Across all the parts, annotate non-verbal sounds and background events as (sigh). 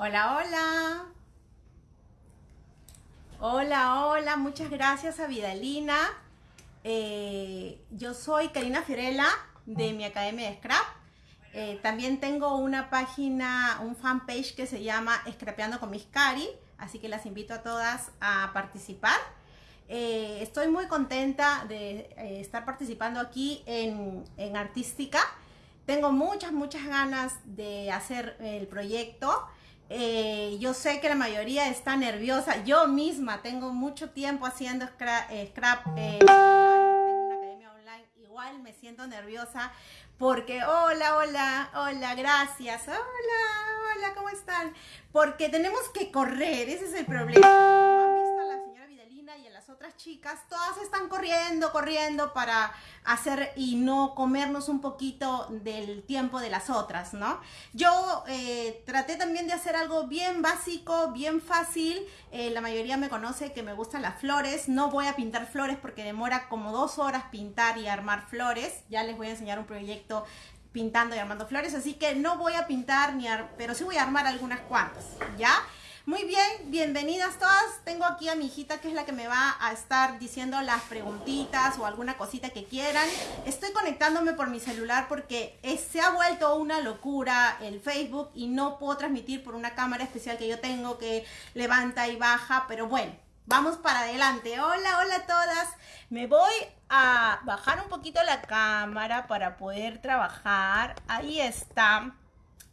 Hola, hola. Hola, hola, muchas gracias a Vidalina. Eh, yo soy Karina Fiorella de mi Academia de Scrap. Eh, también tengo una página, un fanpage que se llama Scrapeando con mis Cari, así que las invito a todas a participar. Eh, estoy muy contenta de estar participando aquí en, en Artística. Tengo muchas, muchas ganas de hacer el proyecto. Eh, yo sé que la mayoría está nerviosa. Yo misma tengo mucho tiempo haciendo scrap, eh, una academia online. Igual me siento nerviosa porque hola, hola, hola, gracias. Hola, hola, ¿cómo están? Porque tenemos que correr, ese es el problema otras chicas, todas están corriendo, corriendo para hacer y no comernos un poquito del tiempo de las otras, ¿no? Yo eh, traté también de hacer algo bien básico, bien fácil. Eh, la mayoría me conoce que me gustan las flores. No voy a pintar flores porque demora como dos horas pintar y armar flores. Ya les voy a enseñar un proyecto pintando y armando flores, así que no voy a pintar ni pero sí voy a armar algunas cuantas, ¿ya? Muy bien, bienvenidas todas. Tengo aquí a mi hijita que es la que me va a estar diciendo las preguntitas o alguna cosita que quieran. Estoy conectándome por mi celular porque se ha vuelto una locura el Facebook y no puedo transmitir por una cámara especial que yo tengo que levanta y baja, pero bueno, vamos para adelante. Hola, hola a todas. Me voy a bajar un poquito la cámara para poder trabajar. Ahí está.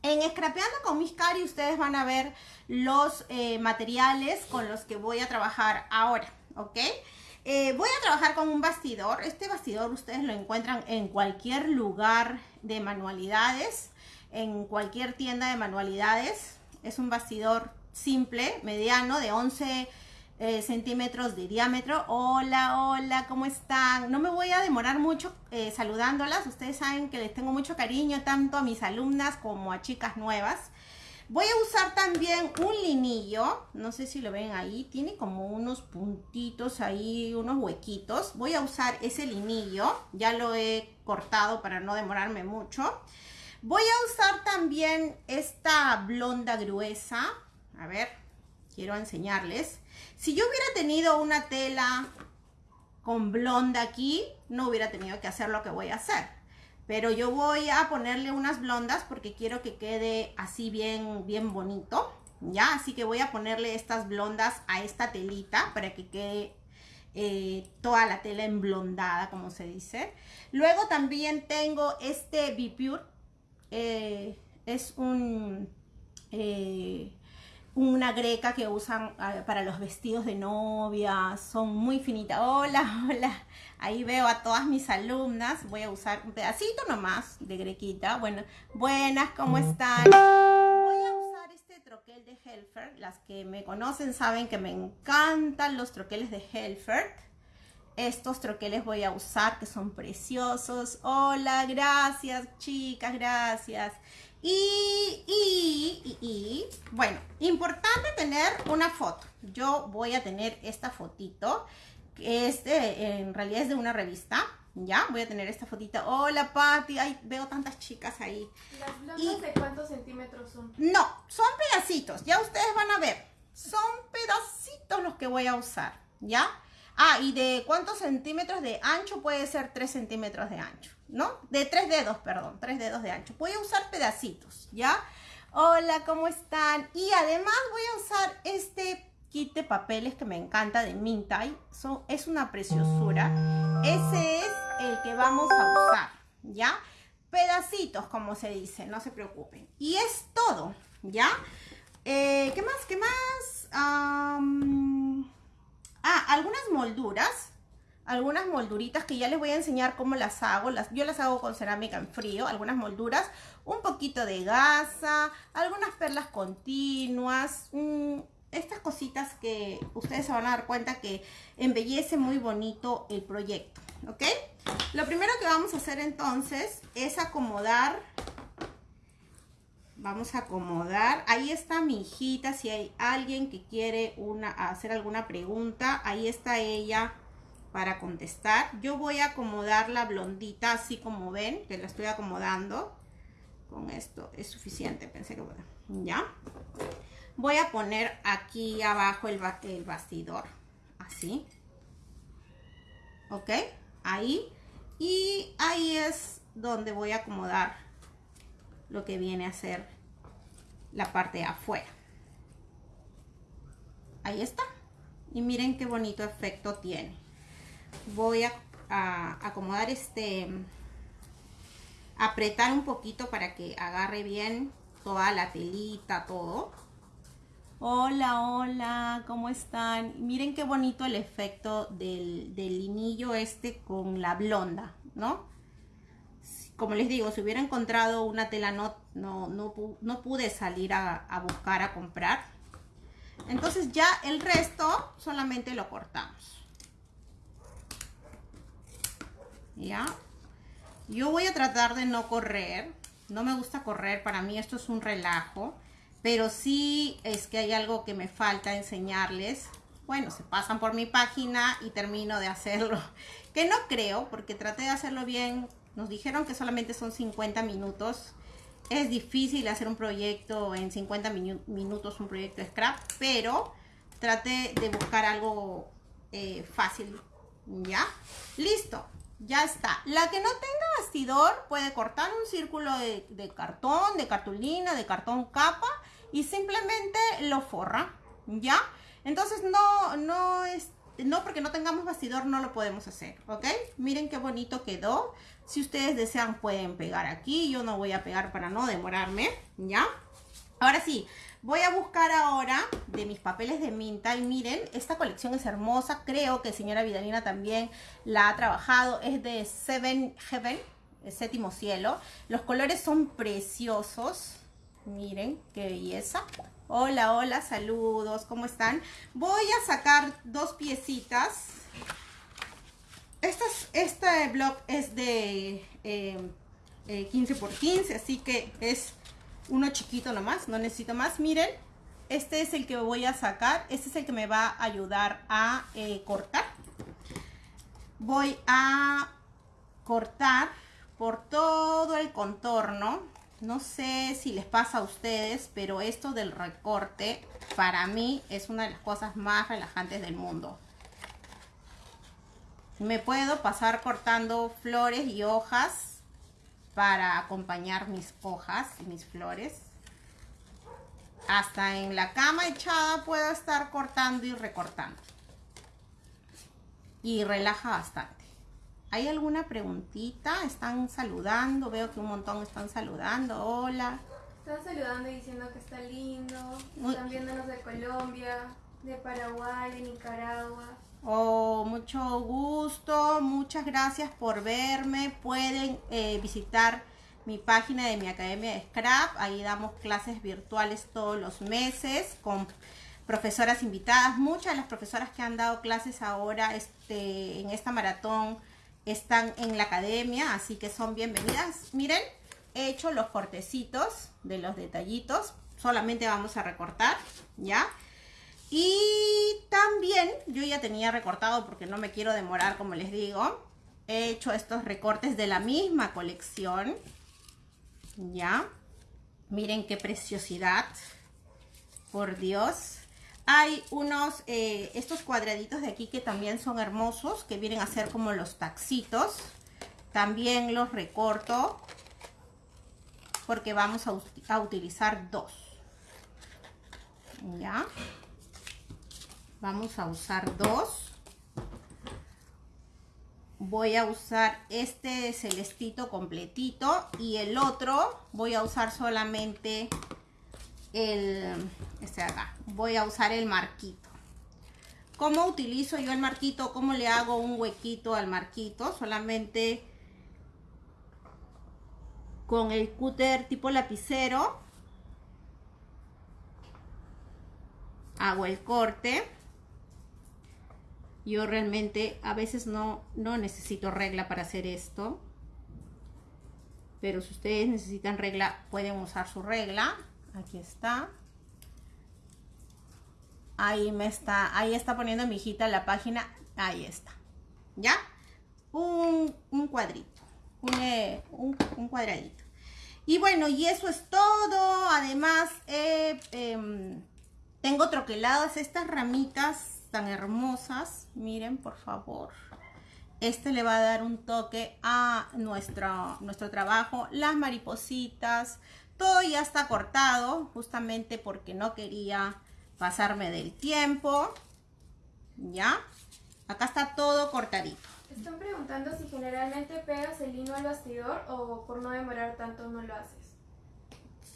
En Scrapeando con mis cari ustedes van a ver los eh, materiales con los que voy a trabajar ahora, ¿ok? Eh, voy a trabajar con un bastidor. Este bastidor ustedes lo encuentran en cualquier lugar de manualidades, en cualquier tienda de manualidades. Es un bastidor simple, mediano, de 11 eh, centímetros de diámetro. Hola, hola, ¿cómo están? No me voy a demorar mucho eh, saludándolas. Ustedes saben que les tengo mucho cariño tanto a mis alumnas como a chicas nuevas. Voy a usar también un linillo, no sé si lo ven ahí, tiene como unos puntitos ahí, unos huequitos. Voy a usar ese linillo, ya lo he cortado para no demorarme mucho. Voy a usar también esta blonda gruesa, a ver, quiero enseñarles. Si yo hubiera tenido una tela con blonda aquí, no hubiera tenido que hacer lo que voy a hacer. Pero yo voy a ponerle unas blondas porque quiero que quede así bien, bien bonito. ¿Ya? Así que voy a ponerle estas blondas a esta telita para que quede eh, toda la tela emblondada, como se dice. Luego también tengo este Bipure. Eh, es un... Eh, una greca que usan ah, para los vestidos de novia, son muy finitas. Hola, (laughs) hola, ahí veo a todas mis alumnas, voy a usar un pedacito nomás de grequita. Bueno, buenas, ¿cómo están? Voy a usar este troquel de Helfer, las que me conocen saben que me encantan los troqueles de Helfer. Estos troqueles voy a usar que son preciosos. Hola, gracias chicas, gracias. Y, y, y, bueno, importante tener una foto. Yo voy a tener esta fotito, que es en realidad es de una revista. Ya, voy a tener esta fotita. Hola, Patti. Ay, veo tantas chicas ahí. ¿Las de cuántos centímetros son? No, son pedacitos. Ya ustedes van a ver. Son pedacitos los que voy a usar. ¿Ya? Ah, y de cuántos centímetros de ancho puede ser 3 centímetros de ancho. ¿No? De tres dedos, perdón, tres dedos de ancho. Voy a usar pedacitos, ¿ya? Hola, ¿cómo están? Y además voy a usar este kit de papeles que me encanta de Mintai. es una preciosura. Ese es el que vamos a usar, ¿ya? Pedacitos, como se dice, no se preocupen. Y es todo, ¿ya? Eh, ¿Qué más? ¿Qué más? ah, algunas molduras algunas molduritas que ya les voy a enseñar cómo las hago. Las, yo las hago con cerámica en frío, algunas molduras, un poquito de gasa, algunas perlas continuas, estas cositas que ustedes se van a dar cuenta que embellece muy bonito el proyecto, ¿ok? Lo primero que vamos a hacer entonces es acomodar, vamos a acomodar, ahí está mi hijita, si hay alguien que quiere una, hacer alguna pregunta, ahí está ella para contestar. Yo voy a acomodar la blondita así como ven, que la estoy acomodando. Con esto es suficiente, pensé que bueno, ¿ya? Voy a poner aquí abajo el, el bastidor, así. ¿Ok? Ahí. Y ahí es donde voy a acomodar lo que viene a ser la parte de afuera. Ahí está. Y miren qué bonito efecto tiene. Voy a, acomodar este, apretar un poquito para que agarre bien toda la telita, todo. Hola, hola, ¿cómo están? Miren qué bonito el efecto del, del linillo este con la blonda, ¿no? como les digo, si hubiera encontrado una tela no, no, no, pude salir a, buscar, a comprar. Entonces ya el resto solamente lo cortamos. ¿Ya? Yo voy a tratar de no correr. No me gusta correr, para mí esto es un relajo. Pero sí es que hay algo que me falta enseñarles. Bueno, se pasan por mi página y termino de hacerlo. (laughs) Que no creo, porque traté de hacerlo bien nos dijeron que solamente son 50 minutos. Es difícil hacer un proyecto en 50 minutos, un proyecto scrap, pero trate de buscar algo eh, fácil. ¿Ya? Listo. Ya está. La que no tenga bastidor puede cortar un círculo de, cartón, de cartulina, de cartón capa y simplemente lo forra. ¿Ya? Entonces no, no es no porque no tengamos bastidor no lo podemos hacer, ¿ok? Miren qué bonito quedó. Si ustedes desean pueden pegar aquí. Yo no voy a pegar para no demorarme, ¿ya? Ahora sí, voy a buscar ahora de mis papeles de minta y miren, esta colección es hermosa. Creo que señora Vidalina también la ha trabajado. Es de Seven Heaven, el séptimo cielo. Los colores son preciosos. Miren qué belleza. Hola, hola, saludos, ¿cómo están? Voy a sacar dos piecitas. este blog es de 15 eh, 15, así que es uno chiquito nomás, no necesito más. Miren, este es el que voy a sacar, este es el que me va a ayudar a eh, cortar. Voy a cortar por todo el contorno no sé si les pasa a ustedes, pero esto del recorte para mí es una de las cosas más relajantes del mundo. Me puedo pasar cortando flores y hojas para acompañar mis hojas y mis flores. Hasta en la cama echada puedo estar cortando y recortando. Y relaja bastante. ¿Hay alguna preguntita? ¿Están saludando? Veo que un montón están saludando. Hola. Están saludando y diciendo que está lindo. Están viéndonos de Colombia, de Paraguay, de Nicaragua. Oh, mucho gusto. Muchas gracias por verme. Pueden eh, visitar mi página de mi academia de Scrap. Ahí damos clases virtuales todos los meses con profesoras invitadas. Muchas de las profesoras que han dado clases ahora este, en esta maratón están en la academia, así que son bienvenidas. Miren, he hecho los cortecitos de los detallitos, solamente vamos a recortar, ¿ya? Y también, yo ya tenía recortado porque no me quiero demorar, como les digo, he hecho estos recortes de la misma colección, ¿ya? Miren qué preciosidad, por Dios. Hay unos, eh, estos cuadraditos de aquí que también son hermosos, que vienen a ser como los taxitos. También los recorto porque vamos a, a utilizar dos. ¿Ya? Vamos a usar dos. Voy a usar este celestito completito y el otro voy a usar solamente el, este acá, voy a usar el marquito. ¿Cómo utilizo yo el marquito? ¿Cómo le hago un huequito al marquito? Solamente con el cúter tipo lapicero hago el corte. Yo realmente a veces no, no necesito regla para hacer esto. Pero si ustedes necesitan regla, pueden usar su regla. Aquí está. Ahí me está, ahí está poniendo mi hijita la página. Ahí está. ¿Ya? Un, cuadrito. Eh, un, cuadradito. Y bueno, y eso es todo. Además, he em, Tengo troqueladas estas ramitas tan hermosas. Miren, por favor. Este le va a dar un toque a nuestro, nuestro trabajo. Las maripositas. Todo ya está cortado, justamente porque no quería pasarme del tiempo. ¿Ya? Acá está todo cortadito. Están preguntando si generalmente pegas el lino al bastidor o por no demorar tanto no lo haces.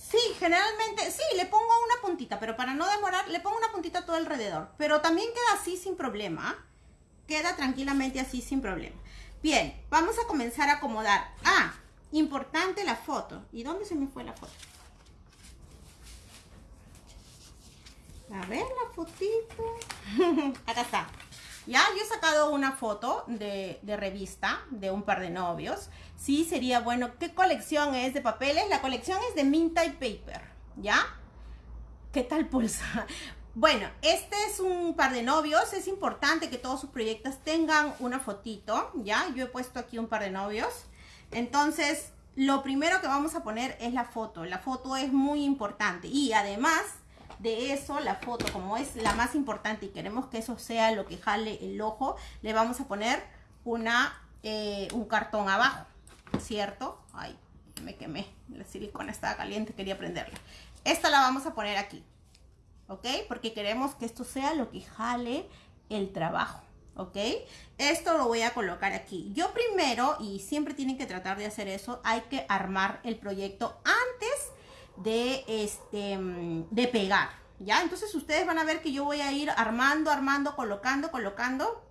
Sí, generalmente, sí, le pongo una puntita, pero para no demorar, le pongo una puntita todo alrededor. Pero también queda así sin problema. Queda tranquilamente así sin problema. Bien, vamos a comenzar a acomodar. Ah, importante la foto. ¿Y dónde se me fue la foto? A ver la fotito. (laughs) Acá está. Ya, yo he sacado una foto de, revista de un par de novios. Sí, sería bueno. ¿Qué colección es de papeles? La colección es de Mint Type Paper. ¿Ya? ¿Qué tal pulsa? (laughs) Bueno, este es un par de novios. Es importante que todos sus proyectos tengan una fotito. ¿Ya? Yo he puesto aquí un par de novios. Entonces, lo primero que vamos a poner es la foto. La foto es muy importante. Y además de eso, la foto, como es la más importante y queremos que eso sea lo que jale el ojo, le vamos a poner una, eh, un cartón abajo, ¿cierto? Ay, me quemé, la silicona estaba caliente, quería prenderla. Esta la vamos a poner aquí, ¿ok? Porque queremos que esto sea lo que jale el trabajo. ¿ok? Esto lo voy a colocar aquí. Yo primero, y siempre tienen que tratar de hacer eso, hay que armar el proyecto antes de, este, de pegar, ¿ya? Entonces ustedes van a ver que yo voy a ir armando, armando, colocando, colocando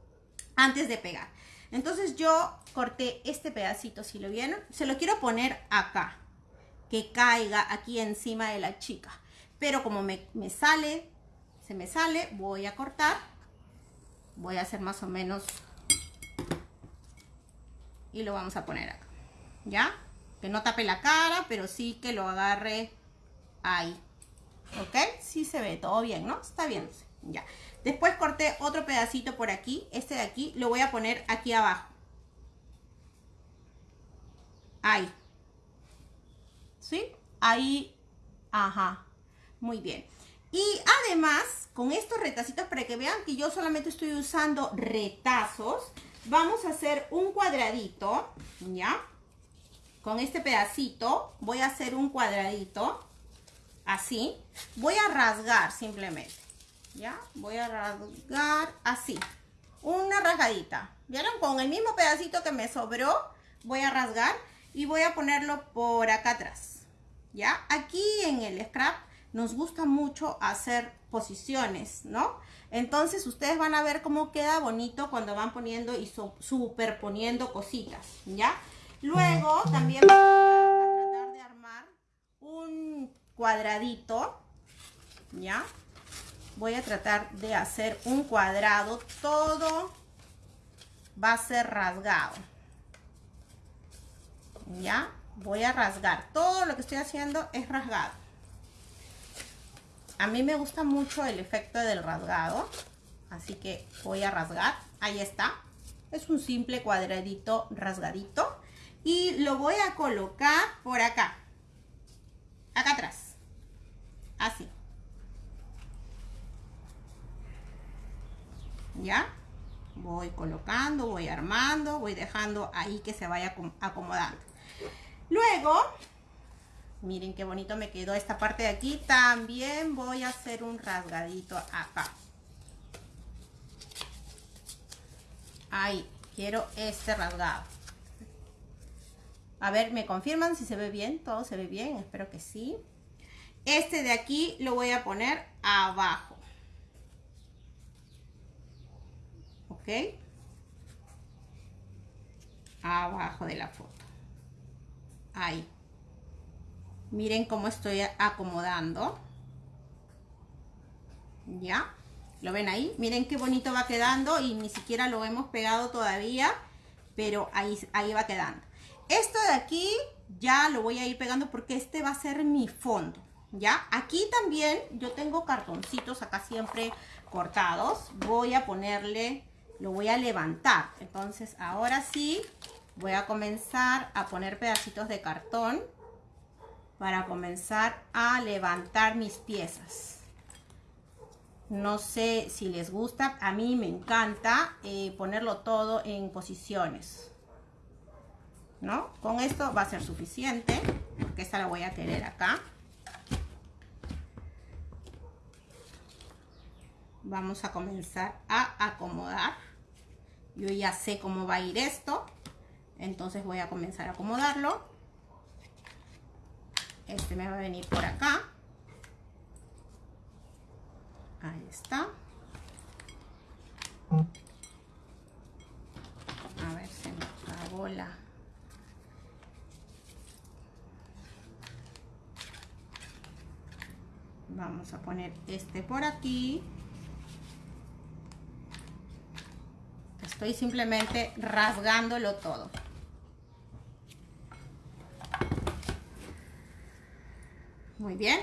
antes de pegar. Entonces yo corté este pedacito, si lo vieron, se lo quiero poner acá, que caiga aquí encima de la chica. Pero como me, me sale, se me sale, voy a cortar, voy a hacer más o menos y lo vamos a poner acá, ¿ya? Que no tape la cara, pero sí que lo agarre ahí. ¿Ok? Sí se ve todo bien, ¿no? Está bien. Ya. Después corté otro pedacito por aquí. Este de aquí lo voy a poner aquí abajo. Ahí. ¿Sí? Ahí. Ajá. Muy bien. Y además, con estos retacitos, para que vean que yo solamente estoy usando retazos, vamos a hacer un cuadradito, ¿ya? Con este pedacito voy a hacer un cuadradito así. Voy a rasgar simplemente, ¿ya? Voy a rasgar así, una rasgadita. ¿Vieron? Con el mismo pedacito que me sobró, voy a rasgar y voy a ponerlo por acá atrás, ¿ya? Aquí en el scrap nos gusta mucho hacer posiciones, ¿no? Entonces ustedes van a ver cómo queda bonito cuando van poniendo y superponiendo cositas, ¿ya? Luego también cuadradito, ¿ya? Voy a tratar de hacer un cuadrado, todo va a ser rasgado, ¿ya? Voy a rasgar, todo lo que estoy haciendo es rasgado. A mí me gusta mucho el efecto del rasgado, así que voy a rasgar, ahí está. Es un simple cuadradito rasgadito y lo voy a colocar por acá, acá atrás así. ¿Ya? Voy colocando, voy armando, voy dejando ahí que se vaya acomodando. Luego, miren qué bonito me quedó esta parte de aquí. También voy a hacer un rasgadito acá. Ahí, quiero este rasgado. A ver, ¿me confirman si se ve bien? ¿Todo se ve bien? Espero que sí. Este de aquí lo voy a poner abajo. ¿Ok? Abajo de la foto. Ahí. Miren cómo estoy acomodando. ¿Ya? ¿Lo ven ahí? Miren qué bonito va quedando y ni siquiera lo hemos pegado todavía, pero ahí, ahí va quedando. Esto de aquí ya lo voy a ir pegando porque este va a ser mi fondo. ¿Ya? Aquí también yo tengo cartoncitos acá siempre cortados. Voy a ponerle, lo voy a levantar. Entonces ahora sí voy a comenzar a poner pedacitos de cartón para comenzar a levantar mis piezas. No sé si les gusta, a mí me encanta eh, ponerlo todo en posiciones. ¿No? Con esto va a ser suficiente, porque esta la voy a querer acá. Vamos a comenzar a acomodar. Yo ya sé cómo va a ir esto, entonces voy a comenzar a acomodarlo. Este me va a venir por acá. Ahí está. A ver, se me acabó la... Vamos a poner este por aquí. Estoy simplemente rasgándolo todo. Muy bien.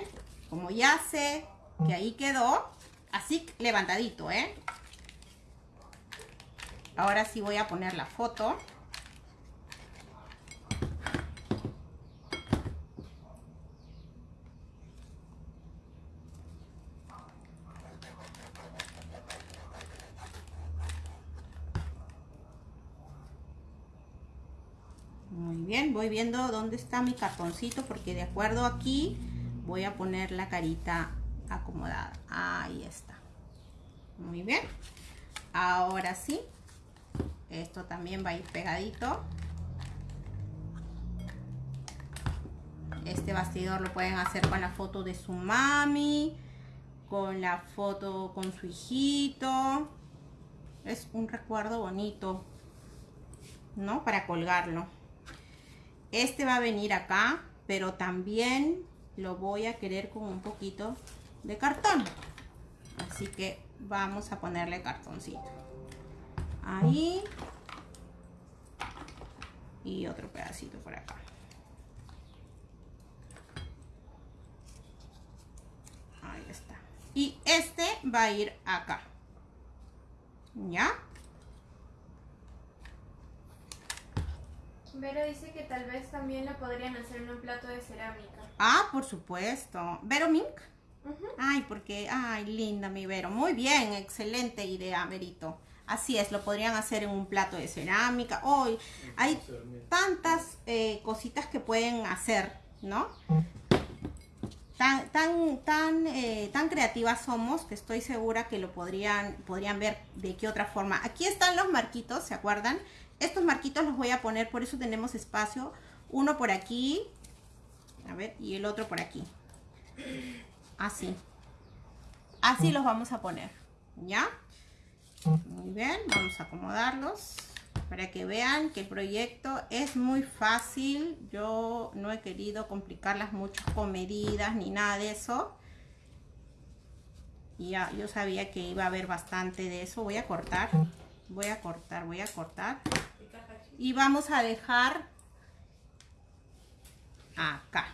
Como ya sé que ahí quedó, así levantadito, ¿eh? Ahora sí voy a poner la foto. Muy bien, viendo dónde está mi cartoncito porque de acuerdo aquí voy a poner la carita acomodada. Ahí está. Muy bien. Ahora sí. Esto también va a ir pegadito. Este bastidor lo pueden hacer con la foto de su mami, con la foto con su hijito. Es un recuerdo bonito, ¿no? Para colgarlo. Este va a venir acá, pero también lo voy a querer con un poquito de cartón. Así que vamos a ponerle cartoncito. Ahí. Y otro pedacito por acá. Ahí está. Y este va a ir acá. ¿Ya? Vero dice que tal vez también lo podrían hacer en un plato de cerámica. Ah, por supuesto. ¿Vero Mink? Ay, porque, ay, linda mi Vero. Muy bien, excelente idea, Verito. Así es, lo podrían hacer en un plato de cerámica. Hoy hay tantas eh, cositas que pueden hacer, ¿no? Tan, tan, tan, eh, tan creativas somos que estoy segura que lo podrían, podrían ver de qué otra forma. Aquí están los marquitos, ¿se acuerdan? Estos marquitos los voy a poner, por eso tenemos espacio. Uno por aquí, a ver, y el otro por aquí. Así. Así los vamos a poner. ¿Ya? Muy bien, vamos a acomodarlos para que vean que el proyecto es muy fácil. Yo no he querido complicarlas mucho con medidas ni nada de eso. Ya, yo sabía que iba a haber bastante de eso. Voy a cortar, voy a cortar, voy a cortar. Y vamos a dejar acá.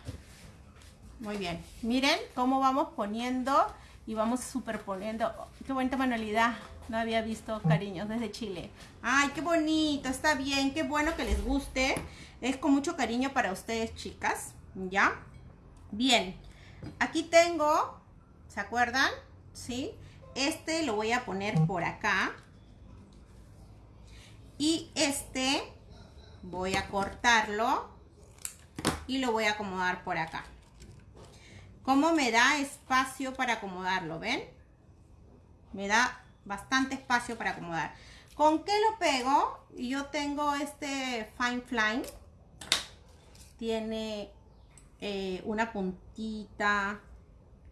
Muy bien. Miren cómo vamos poniendo y vamos superponiendo. qué bonita manualidad. No había visto cariños desde Chile. Ay, qué bonito. Está bien. Qué bueno que les guste. Es con mucho cariño para ustedes, chicas. ¿Ya? Bien. Aquí tengo, ¿se acuerdan? ¿Sí? Este lo voy a poner por acá. Y este voy a cortarlo y lo voy a acomodar por acá. ¿Cómo me da espacio para acomodarlo? ¿Ven? Me da bastante espacio para acomodar. ¿Con qué lo pego? Yo tengo este Fine Flying. Tiene eh, una puntita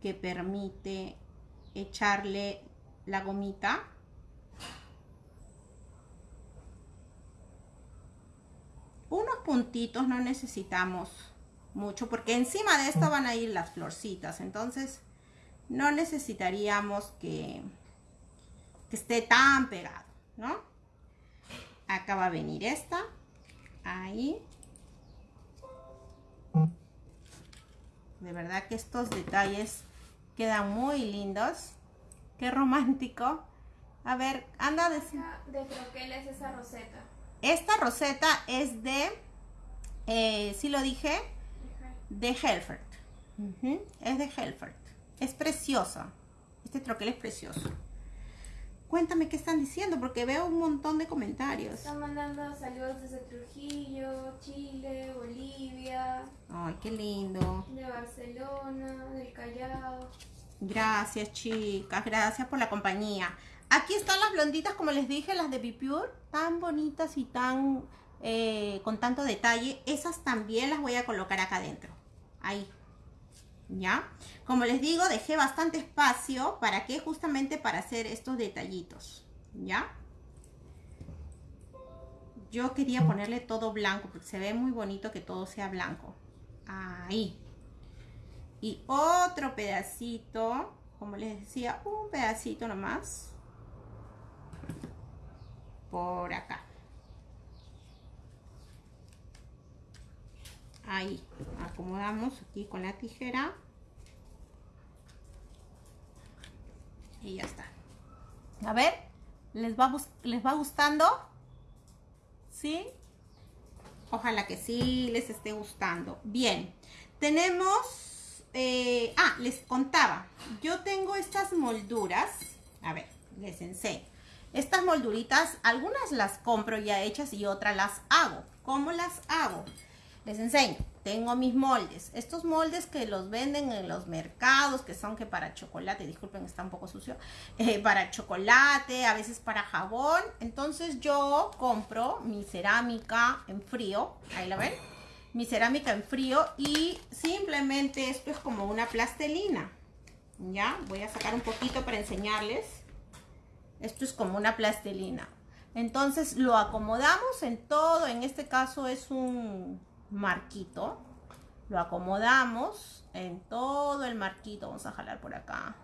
que permite echarle la gomita. Unos puntitos no necesitamos mucho porque encima de esto van a ir las florcitas. Entonces no necesitaríamos que que esté tan pegado, ¿no? Acá va a venir esta. Ahí. De verdad que estos detalles quedan muy lindos. Qué romántico. A ver, anda de... ¿De croquel es esa roseta? Esta roseta es de, eh, sí lo dije, de Helfert. Es de Helfert. Es preciosa. Este troquel es precioso. Cuéntame qué están diciendo, porque veo un montón de comentarios. Están mandando saludos desde Trujillo, Chile, Bolivia. Ay, qué lindo. De Barcelona, del Callao. Gracias, chicas. Gracias por la compañía. Aquí están las blonditas, como les dije, las de Bipure. Tan bonitas y tan... Eh, con tanto detalle. Esas también las voy a colocar acá adentro. Ahí. ¿ya? Como les digo, dejé bastante espacio, ¿para qué? Justamente para hacer estos detallitos, ¿ya? Yo quería ponerle todo blanco, porque se ve muy bonito que todo sea blanco. Ahí. Y otro pedacito, como les decía, un pedacito nomás. Por acá. ahí acomodamos aquí con la tijera. Y ya está. A ver les va les va gustando sí ojalá que sí les esté gustando. Bien tenemos eh, ah les contaba. Yo tengo estas molduras. A ver les enseño estas molduritas algunas las compro ya hechas y otras las hago ¿cómo las hago? Les enseño, tengo mis moldes. Estos moldes que los venden en los mercados, que son que para chocolate, disculpen, está un poco sucio, eh, para chocolate, a veces para jabón. Entonces yo compro mi cerámica en frío, ahí la ven, mi cerámica en frío y simplemente esto es como una plastelina. Ya, voy a sacar un poquito para enseñarles. Esto es como una plastelina. Entonces lo acomodamos en todo, en este caso es un marquito. Lo acomodamos en todo el marquito. Vamos a jalar por acá.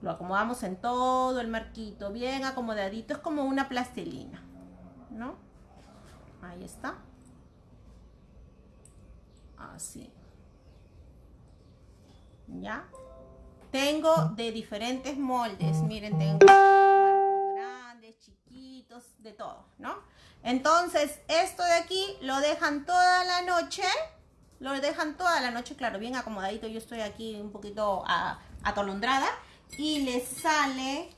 Lo acomodamos en todo el marquito, bien acomodadito. Es como una plastilina, ¿no? Ahí está. Así. ¿Ya? Tengo de diferentes moldes. Miren, tengo grandes, chiquitos, de todo, ¿no? Entonces, esto de aquí lo dejan toda la noche. Lo dejan toda la noche, claro, bien acomodadito. Yo estoy aquí un poquito atolondrada. Y les sale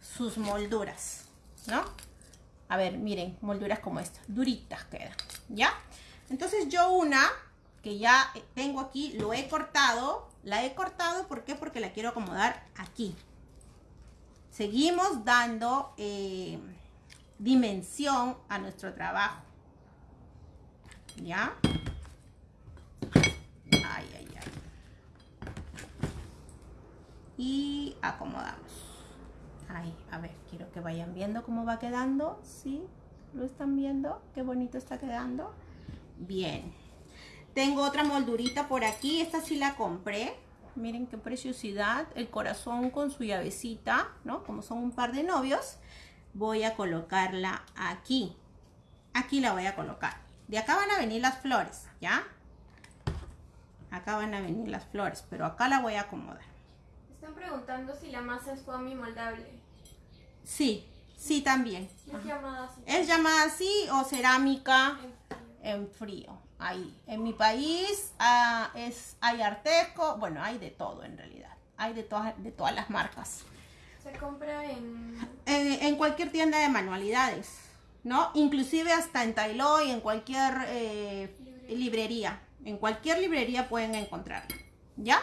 sus molduras, ¿no? A ver, miren, molduras como esta. Duritas quedan, ¿ya? Entonces yo una que ya tengo aquí, lo he cortado. La he cortado, ¿por qué? Porque la quiero acomodar aquí. Seguimos dando... Eh, dimensión a nuestro trabajo. ¿Ya? Ay, ay, ay. Y acomodamos. Ahí, a ver, quiero que vayan viendo cómo va quedando. ¿Sí? ¿Lo están viendo? Qué bonito está quedando. Bien. Tengo otra moldurita por aquí. Esta sí la compré. Miren qué preciosidad. El corazón con su llavecita, ¿no? Como son un par de novios voy a colocarla aquí. Aquí la voy a colocar. De acá van a venir las flores, ¿ya? Acá van a venir las flores, pero acá la voy a acomodar. Están preguntando si la masa es foamy moldable. Sí, sí también. ¿Es llamada así? Es llamada así o cerámica en frío. Ahí. En mi país ah, es, hay arteco, bueno, hay de todo en realidad. Hay de, todas de todas las marcas. Se compra en... en... cualquier tienda de manualidades, ¿no? Inclusive hasta en y en cualquier eh, librería. En cualquier librería pueden encontrarlo, ¿ya?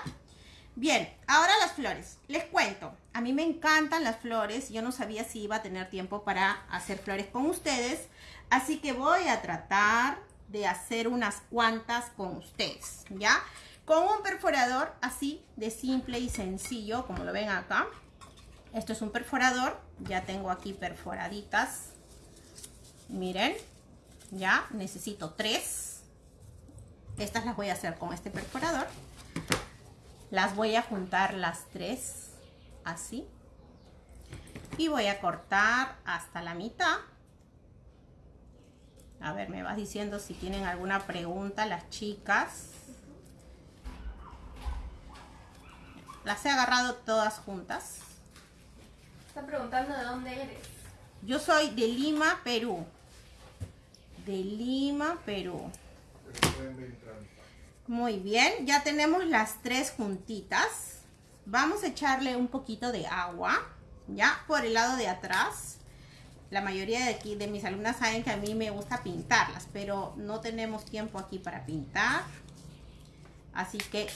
Bien, ahora las flores. Les cuento, a mí me encantan las flores. Yo no sabía si iba a tener tiempo para hacer flores con ustedes. Así que voy a tratar de hacer unas cuantas con ustedes, ¿ya? Con un perforador así de simple y sencillo, como lo ven acá. Esto es un perforador. Ya tengo aquí perforaditas. Miren. Ya necesito tres. Estas las voy a hacer con este perforador. Las voy a juntar las tres. Así. Y voy a cortar hasta la mitad. A ver, me vas diciendo si tienen alguna pregunta las chicas. Las he agarrado todas juntas. Está preguntando de dónde eres. Yo soy de Lima, Perú. De Lima, Perú. Muy bien, ya tenemos las tres juntitas. vamos a echarle un poquito de agua, ya, por el lado de atrás. La mayoría de aquí, de mis alumnas saben que a mí me gusta pintarlas, pero no tenemos tiempo aquí para pintar. Así que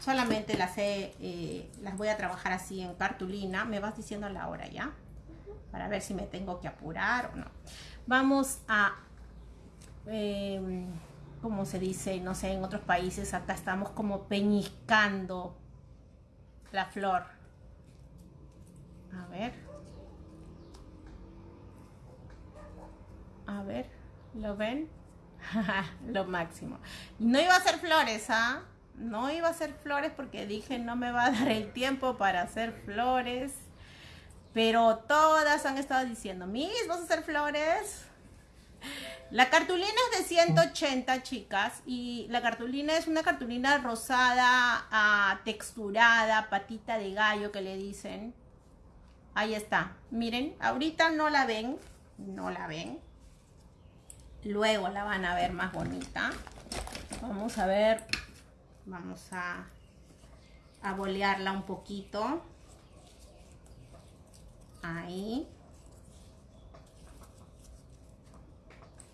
solamente las, eh, las voy a trabajar así en cartulina. Me vas diciendo la hora ya, para ver si me tengo que apurar o no. Vamos a... Eh, como se dice, no sé, en otros países, acá estamos como peñiscando la flor. A ver. A ver, ¿lo ven? (laughs) Lo máximo. No iba a hacer flores, ¿ah? No iba a hacer flores porque dije no me va a dar el tiempo para hacer flores. Pero todas han estado diciendo, Miss, ¿vas a hacer flores? La cartulina es de 180, chicas, y la cartulina es una cartulina rosada, ah, texturada, patita de gallo que le dicen. Ahí está. Miren, ahorita no la ven, no la ven. Luego la van a ver más bonita. Vamos a ver, vamos a, a bolearla un poquito. Ahí.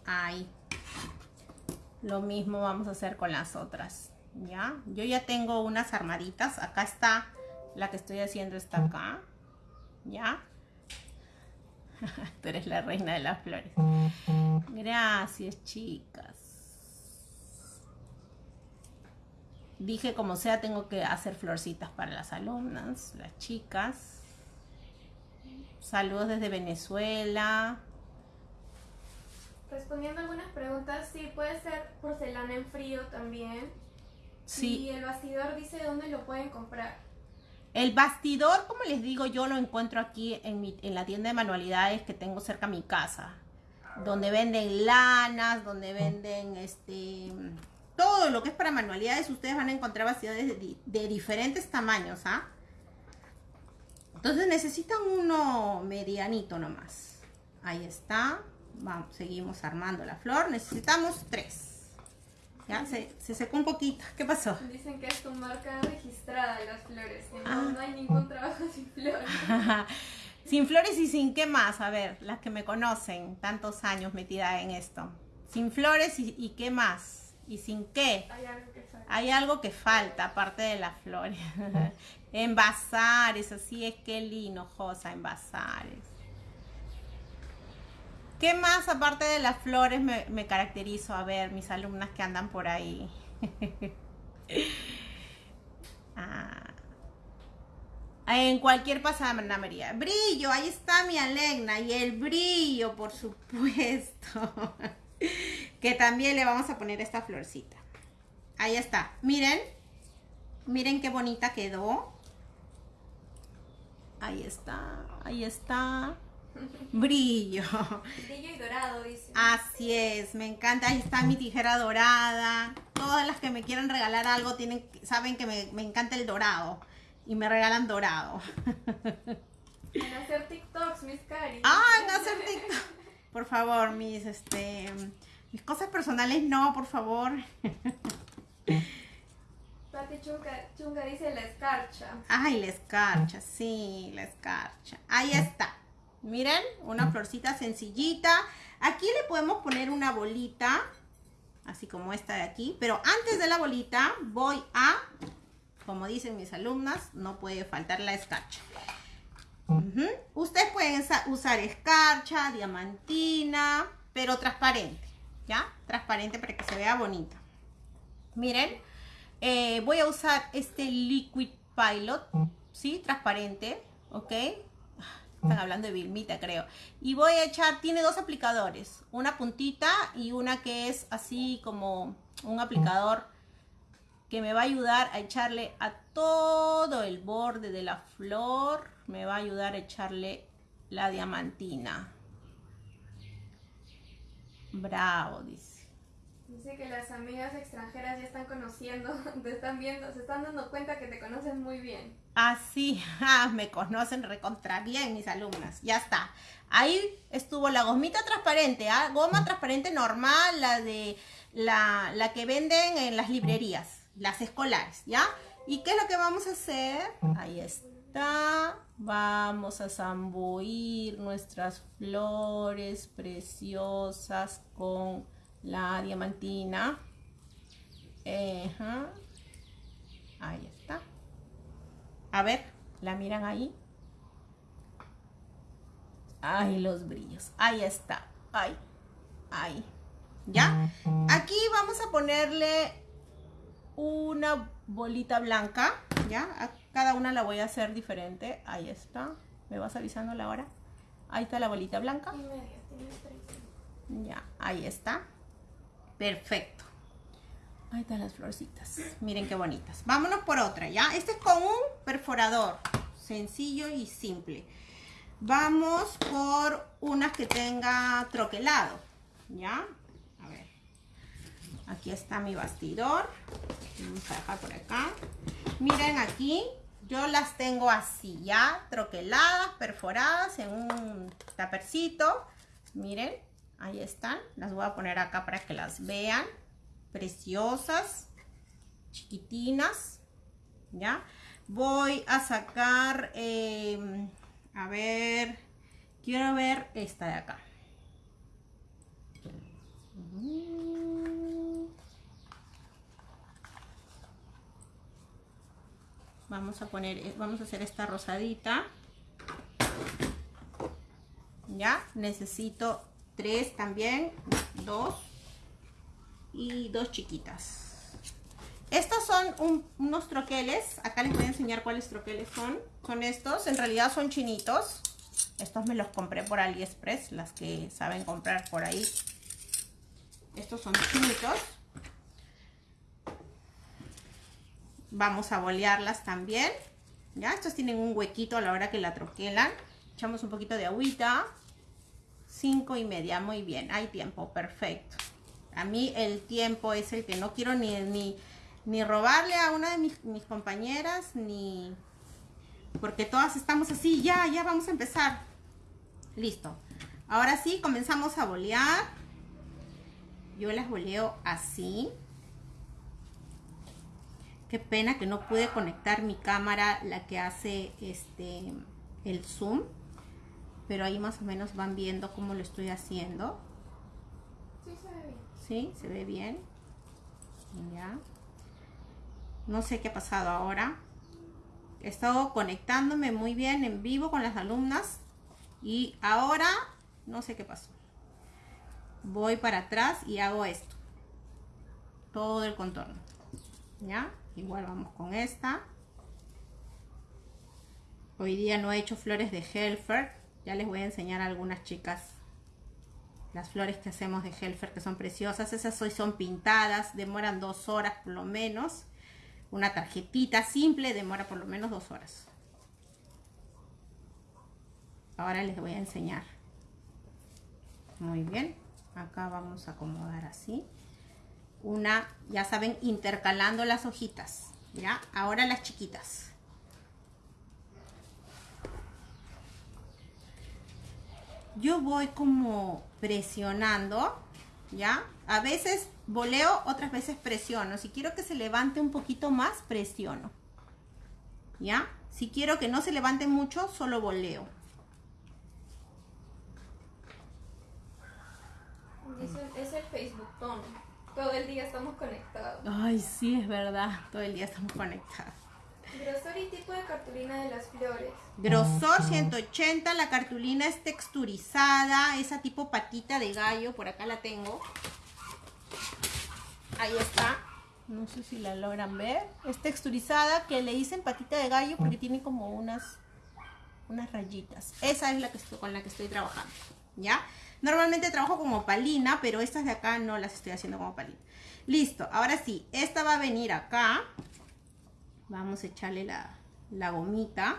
ahí. Lo mismo vamos a hacer con las otras, ¿ya? Yo ya tengo unas armaditas. Acá está, la que estoy haciendo está acá, ¿ya? (laughs) Tú eres la reina de las flores. Gracias, chicas. Dije, como sea, tengo que hacer florcitas para las alumnas, las chicas. Saludos desde Venezuela. Respondiendo algunas preguntas, sí, puede ser porcelana en frío también. Sí. Y el bastidor dice dónde lo pueden comprar. El bastidor, como les digo, yo lo encuentro aquí en, la tienda de manualidades que tengo cerca a mi casa. Donde venden lanas, donde venden este todo lo que es para manualidades. Ustedes van a encontrar bastidores de, de diferentes tamaños, ¿ah? Entonces necesitan uno medianito nomás. Ahí está. Seguimos armando la flor. Necesitamos tres. Ya, se, secó un poquito. ¿Qué pasó? Dicen que es tu marca registrada de las flores. no, ah. hay ningún trabajo sin flores. (laughs) sin flores y sin qué más. A ver, las que me conocen, tantos años metida en esto. Sin flores y, qué más. ¿Y sin qué? Hay algo que falta. Hay algo que falta, aparte de las flores. (laughs) envasares, así es que linojosa, envasares. ¿Qué más aparte de las flores me, caracterizo? A ver, mis alumnas que andan por ahí. (laughs) Ah. En cualquier pasamanería. Brillo, ahí está mi Alegna. Y el brillo, por supuesto. (laughs) que también le vamos a poner esta florcita. Ahí está. Miren. Miren qué bonita quedó. Ahí está. Ahí está. Brillo. Brillo y dorado, dice. Así es, me encanta. Ahí está mi tijera dorada. Todas las que me quieran regalar algo tienen, saben que me, encanta el dorado. Y me regalan dorado. En hacer TikToks, mis cari. Ah, en hacer TikToks. Por favor, mis, este, mis cosas personales no, por favor. Pati Chunga, Chunga dice la escarcha. Ay, la escarcha, sí, la escarcha. Ahí está. Miren, una florcita sencillita. Aquí le podemos poner una bolita, así como esta de aquí. Pero antes de la bolita voy a, como dicen mis alumnas, no puede faltar la escarcha. Ustedes pueden usar escarcha, diamantina, pero transparente, ¿ya? Transparente para que se vea bonita. Miren, eh, voy a usar este Liquid Pilot, ¿sí? Transparente, ¿ok? Están hablando de Vilmita, creo. Y voy a echar, tiene dos aplicadores. Una puntita y una que es así como un aplicador que me va a ayudar a echarle a todo el borde de la flor. Me va a ayudar a echarle la diamantina. Bravo, dice. Dice que las amigas extranjeras ya están conociendo, (laughs) te están viendo, se están dando cuenta que te conocen muy bien. Ah, ah, (laughs) me conocen recontra bien mis alumnas, ya está. Ahí estuvo la gomita transparente, ¿ah? goma transparente normal, la de la, la que venden en las librerías, las escolares, ¿ya? ¿Y qué es lo que vamos a hacer? Ahí está. Vamos a zambuir nuestras flores preciosas con la diamantina. Ahí está. A ver, ¿la miran ahí? Ay, los brillos. Ahí está. Ay, ahí. ¿Ya? Aquí vamos a ponerle una bolita blanca. ¿Ya? A cada una la voy a hacer diferente. Ahí está. ¿Me vas avisando la hora? Ahí está la bolita blanca. Ya, ahí está. Perfecto. Ahí están las florcitas. Miren qué bonitas. Vámonos por otra, ¿ya? Este es con un perforador. Sencillo y simple. Vamos por unas que tenga troquelado, ¿ya? A ver. Aquí está mi bastidor. Vamos a dejar por acá. Miren aquí. Yo las tengo así, ¿ya? Troqueladas, perforadas en un tapercito. Miren. Ahí están. Las voy a poner acá para que las vean. Preciosas. Chiquitinas. ¿Ya? Voy a sacar... Em, a ver... Quiero ver esta de acá. Vamos a poner, eh, vamos a hacer esta rosadita. Ya, necesito tres también, dos y dos chiquitas. Estos son unos troqueles, acá les voy a enseñar cuáles troqueles son. Son estos, en realidad son chinitos. Estos me los compré por AliExpress, las que saben comprar por ahí. Estos son chinitos. Vamos a bolearlas también. Ya, estos tienen un huequito a la hora que la troquelan. Echamos un poquito de agüita. Cinco y media, muy bien, hay tiempo, perfecto. A mí el tiempo es el que no quiero ni, ni, ni robarle a una de mis, compañeras, ni... Porque todas estamos así, ya, ya vamos a empezar. Listo. Ahora sí, comenzamos a bolear. Yo las boleo así. Qué pena que no pude conectar mi cámara, la que hace este el zoom pero ahí más o menos van viendo cómo lo estoy haciendo. Sí, se ve bien. Sí, se ve bien. Ya. No sé qué ha pasado ahora. He estado conectándome muy bien en vivo con las alumnas y ahora no sé qué pasó. Voy para atrás y hago esto. Todo el contorno. ¿Ya? Igual vamos con esta. Hoy día no he hecho flores de Helfer ya les voy a enseñar algunas chicas las flores que hacemos de Helfer que son preciosas. Esas hoy son pintadas, demoran dos horas por lo menos. Una tarjetita simple demora por lo menos dos horas. Ahora les voy a enseñar. Muy bien. Acá vamos a acomodar así. Una, ya saben, intercalando las hojitas. ¿Ya? Ahora las chiquitas. Yo voy como presionando, ¿ya? A veces voleo, otras veces presiono. Si quiero que se levante un poquito más, presiono. ¿Ya? Si quiero que no se levante mucho, solo voleo. Es el Facebook tono. Todo el día estamos conectados. Ay, sí, es verdad. Todo el día estamos conectados. Grosor y tipo de cartulina de las flores. Grosor 180, la cartulina es texturizada, esa tipo patita de gallo, por acá la tengo. Ahí está. No sé si la logran ver. Es texturizada, que le dicen patita de gallo porque tiene como unas, unas rayitas. Esa es la que estoy, con la que estoy trabajando, ¿ya? Normalmente trabajo como palina, pero estas de acá no las estoy haciendo como palina. Listo, ahora sí, esta va a venir acá vamos a echarle la, gomita.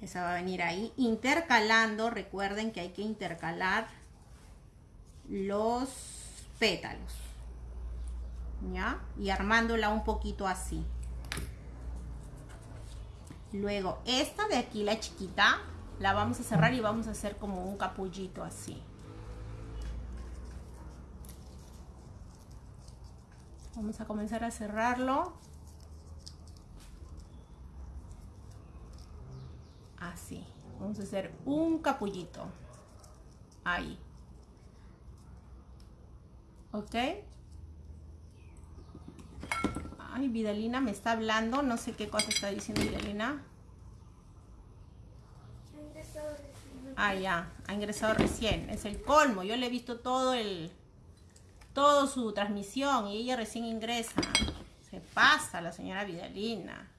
Esa va a venir ahí. Intercalando recuerden que hay que intercalar los pétalos ¿ya? y armándola un poquito así. Luego esta de aquí la chiquita la vamos a cerrar y vamos a hacer como un capullito así. Vamos a comenzar a cerrarlo Así. Vamos a hacer un capullito. Ahí. ¿Ok? Ay, Vidalina me está hablando. No sé qué cosa está diciendo Vidalina. Ah, ya. Ha ingresado recién. Es el colmo. Yo le he visto todo el... Todo su transmisión y ella recién ingresa. Se pasa la señora Vidalina.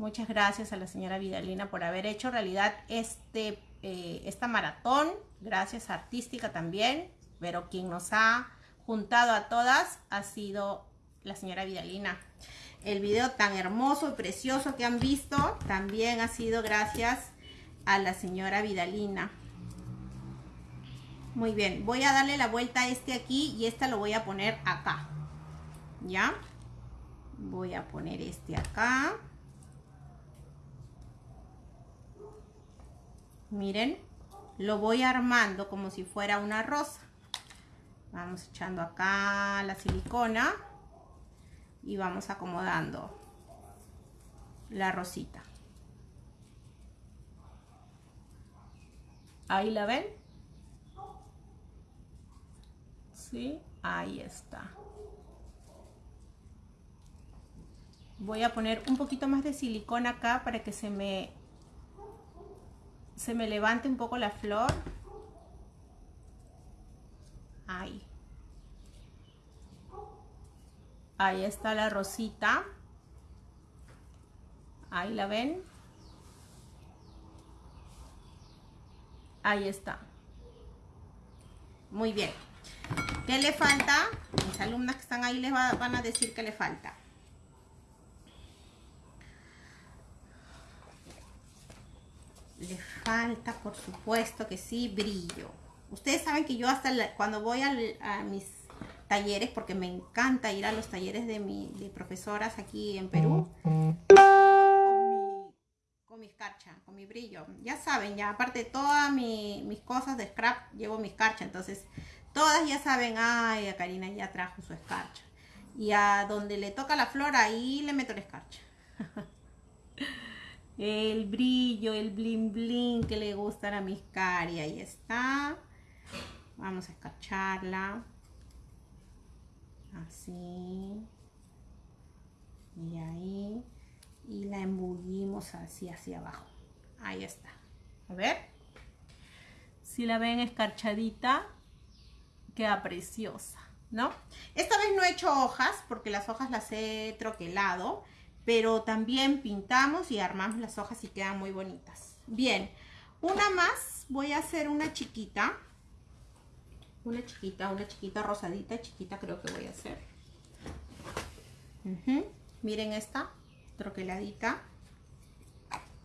Muchas gracias a la señora Vidalina por haber hecho realidad este, eh, esta maratón. Gracias Artística también. Pero quien nos ha juntado a todas ha sido la señora Vidalina. El video tan hermoso y precioso que han visto también ha sido gracias a la señora Vidalina. Muy bien, voy a darle la vuelta a este aquí y esta lo voy a poner acá. ¿Ya? Voy a poner este acá. Miren, lo voy armando como si fuera una rosa. Vamos echando acá la silicona y vamos acomodando la rosita. Ahí la ven. Sí, ahí está. Voy a poner un poquito más de silicona acá para que se me se me levante un poco la flor. Ahí. Ahí está la rosita. Ahí la ven. Ahí está. Muy bien. ¿Qué le falta? Mis alumnas que están ahí les van a decir que le falta. Le falta, por supuesto que sí, brillo. Ustedes saben que yo hasta cuando voy a, mis talleres, porque me encanta ir a los talleres de, mi, profesoras aquí en Perú, con mi, escarcha, con mi brillo. Ya saben, ya aparte de todas mis cosas de scrap, llevo mi escarcha. Entonces, todas ya saben, ay, a Karina ya trajo su escarcha. Y a donde le toca la flor, ahí le meto la escarcha. (laughs) el brillo, el bling bling que le gustan a mis cari. Ahí está. Vamos a escarcharla. Así. Y ahí. Y la embullimos así hacia abajo. Ahí está. A ver. Si la ven escarchadita, queda preciosa, ¿no? Esta vez no he hecho hojas porque las hojas las he troquelado pero también pintamos y armamos las hojas y quedan muy bonitas. Bien, una más, voy a hacer una chiquita, una chiquita, una chiquita rosadita, chiquita creo que voy a hacer. Miren esta, troqueladita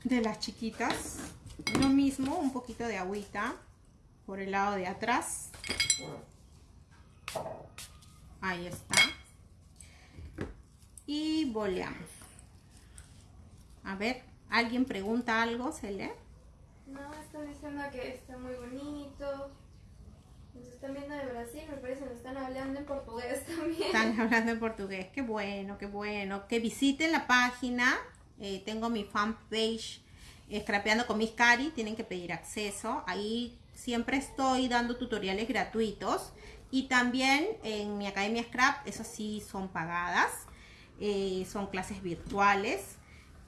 de las chiquitas. Lo mismo, un poquito de agüita por el lado de atrás. Ahí está. Y boleamos. A ver, ¿alguien pregunta algo, Cele? No, están diciendo que está muy bonito. Nos están viendo de Brasil, me parece que nos están hablando en portugués también. Están (laughs) hablando en portugués, qué bueno, qué bueno. Que visiten la página, eh, tengo mi fanpage Scrapeando con mis cari, tienen que pedir acceso. Ahí siempre estoy dando tutoriales gratuitos. Y también en mi Academia Scrap, eso sí son pagadas. Eh, son clases virtuales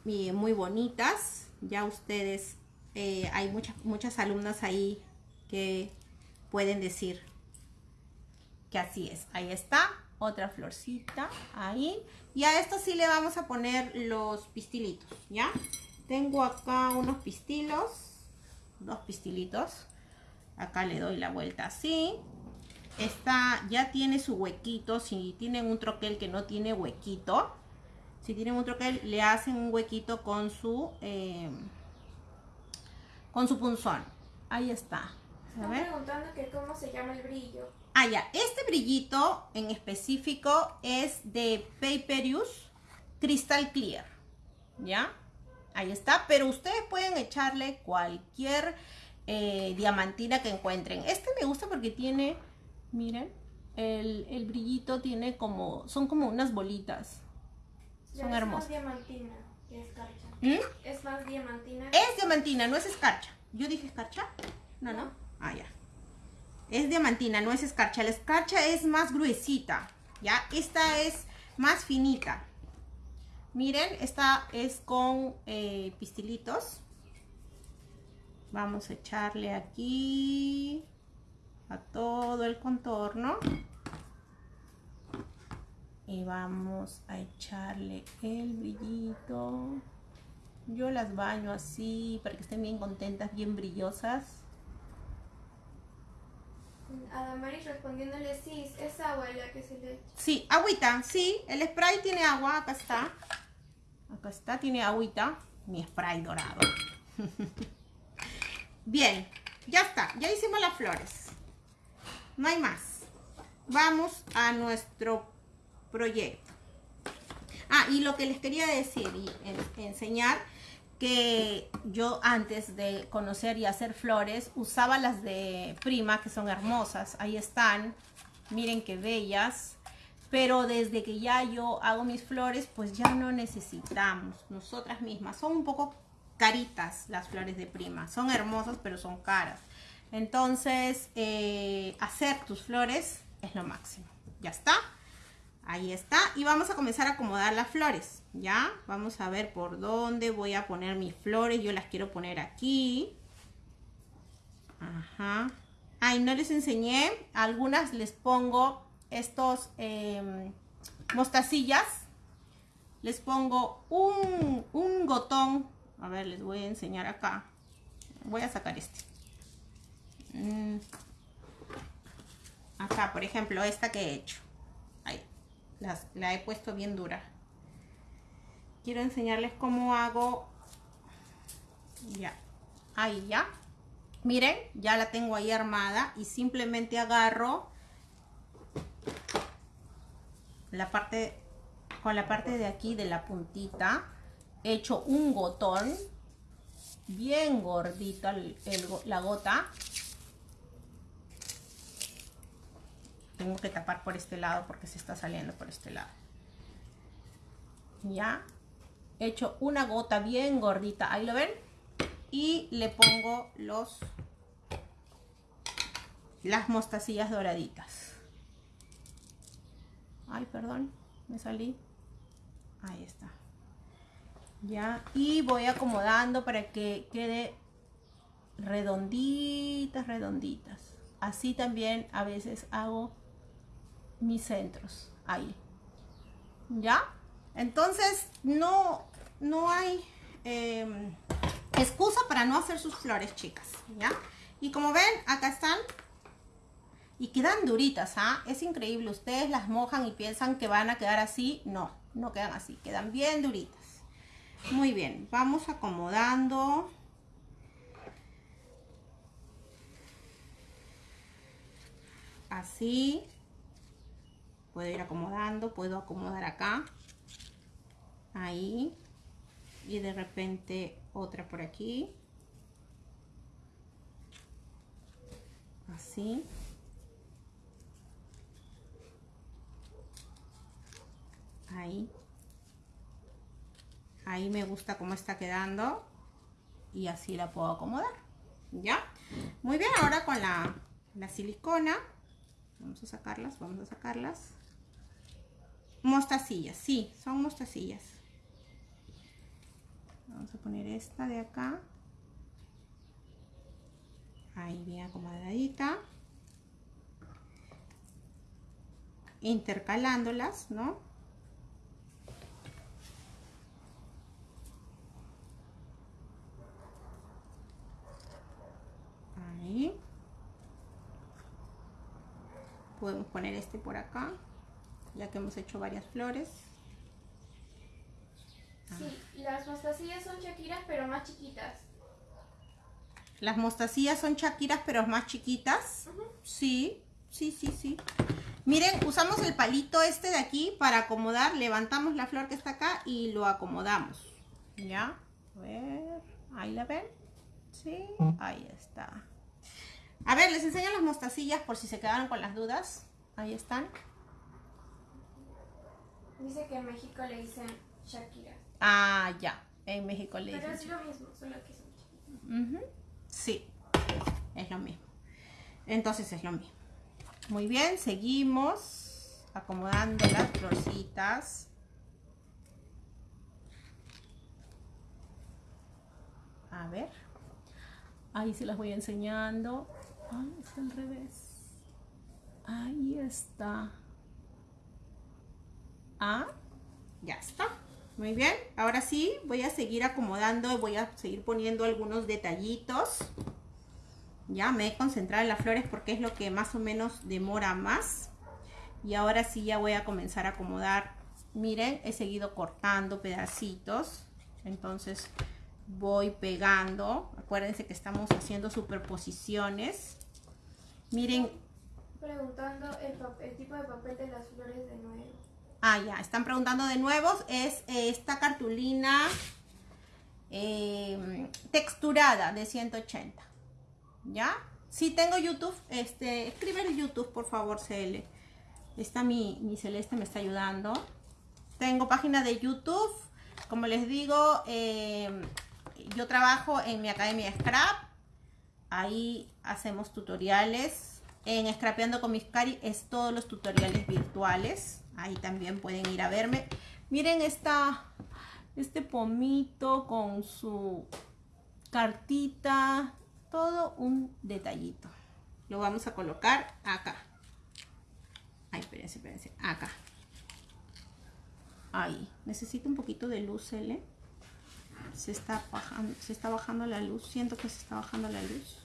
muy bonitas. Ya ustedes, eh, hay muchas, muchas alumnas ahí que pueden decir que así es. Ahí está, otra florcita, ahí. Y a esto sí le vamos a poner los pistilitos, ¿ya? Tengo acá unos pistilos, dos pistilitos. Acá le doy la vuelta así. Esta ya tiene su huequito, si tienen un troquel que no tiene huequito, si tienen otro que le hacen un huequito con su eh, con su punzón. Ahí está. Están preguntando que cómo se llama el brillo. Ah, ya. Este brillito en específico es de Paperius Crystal Clear. ¿Ya? Ahí está. Pero ustedes pueden echarle cualquier eh, diamantina que encuentren. Este me gusta porque tiene, miren, el, el brillito tiene como, son como unas bolitas. Son hermosas. escarcha. ¿Mm? Es más diamantina. Es diamantina, no es escarcha. ¿Yo dije escarcha? No, no. Ah, ya. Es diamantina, no es escarcha. La escarcha es más gruesita, ¿ya? Esta es más finita. Miren, esta es con eh, pistilitos. Vamos a echarle aquí a todo el contorno. Y vamos a echarle el brillito. Yo las baño así para que estén bien contentas, bien brillosas. Adamaris respondiéndole, sí, es agua la que se le echa. Sí, agüita, sí, el spray tiene agua, acá está. Acá está, tiene agüita. Mi spray dorado. (laughs) Bien, ya está, ya hicimos las flores. No hay más. Vamos a nuestro proyecto. Ah, y lo que les quería decir y enseñar que yo antes de conocer y hacer flores usaba las de prima que son hermosas ahí están miren qué bellas pero desde que ya yo hago mis flores pues ya no necesitamos nosotras mismas son un poco caritas las flores de prima son hermosas pero son caras entonces eh, hacer tus flores es lo máximo ya está Ahí está. Y vamos a comenzar a acomodar las flores. ¿Ya? Vamos a ver por dónde voy a poner mis flores. Yo las quiero poner aquí. Ajá. Ay, no les enseñé. algunas les pongo estos eh, mostacillas. Les pongo un, un gotón. A ver, les voy a enseñar acá. Voy a sacar este. Mm. Acá, por ejemplo, esta que he hecho la he puesto bien dura. Quiero enseñarles cómo hago. Ya. Ahí ya. Miren, ya la tengo ahí armada y simplemente agarro la parte con la parte de aquí de la puntita he hecho un gotón bien gordito la gota tengo que tapar por este lado porque se está saliendo por este lado. Ya. He hecho una gota bien gordita ahí lo ven. Y le pongo los las mostacillas doraditas. Ay perdón me salí. Ahí está. Ya y voy acomodando para que quede redonditas redonditas. Así también a veces hago mis centros ahí. ¿Ya? Entonces, no, no hay em, excusa para no hacer sus flores, chicas. ¿Ya? Y como ven, acá están. Y quedan duritas, ¿ah? Es increíble. Ustedes las mojan y piensan que van a quedar así. No, no quedan así. Quedan bien duritas. Muy bien. Vamos acomodando. Así puedo ir acomodando, puedo acomodar acá, ahí, y de repente otra por aquí, así. Ahí. Ahí me gusta cómo está quedando y así la puedo acomodar. ¿Ya? Muy bien, ahora con la, la silicona, vamos a sacarlas, vamos a sacarlas. Mostacillas, sí, son mostacillas. Vamos a poner esta de acá. Ahí bien acomodadita. Intercalándolas, ¿no? Ahí. Podemos poner este por acá ya que hemos hecho varias flores. Sí, las mostacillas son chaquiras pero más chiquitas. Las mostacillas son chaquiras pero más chiquitas. Sí, sí, sí, sí. Miren, usamos el palito este de aquí para acomodar. Levantamos la flor que está acá y lo acomodamos. ¿Ya? A ver, ahí la ven. Sí, ahí está. A ver, les enseño las mostacillas por si se quedaron con las dudas. Ahí están. Dice que en México le dicen Shakira. Ah, ya. En México le Pero dicen es lo mismo, solo que son Ujú. Sí, es lo mismo. Entonces es lo mismo. Muy bien, seguimos acomodando las florcitas. A ver. Ahí se las voy enseñando. Ay, está al revés. Ahí está. Ah, ya está. Muy bien. Ahora sí, voy a seguir acomodando voy a seguir poniendo algunos detallitos. Ya me he concentrado en las flores porque es lo que más o menos demora más. Y ahora sí ya voy a comenzar a acomodar. Miren, he seguido cortando pedacitos. Entonces voy pegando. Acuérdense que estamos haciendo superposiciones. Miren, preguntando el, el tipo de papel de las flores de nuevo. Ah, ya, están preguntando de nuevo. Es eh, esta cartulina eh, texturada de 180. ¿Ya? Si tengo YouTube, este, escribe en YouTube, por favor, CL. Está mi, mi Celeste, me está ayudando. Tengo página de YouTube. Como les digo, eh, yo trabajo en mi academia Scrap. Ahí hacemos tutoriales. En Scrapeando con mis Cari es todos los tutoriales virtuales. Ahí también pueden ir a verme. Miren esta, este pomito con su cartita. Todo un detallito. Lo vamos a colocar acá. Ay, espérense, espérense. Acá. Ahí. Necesito un poquito de luz, L. Se está bajando, se está bajando la luz. Siento que se está bajando la luz.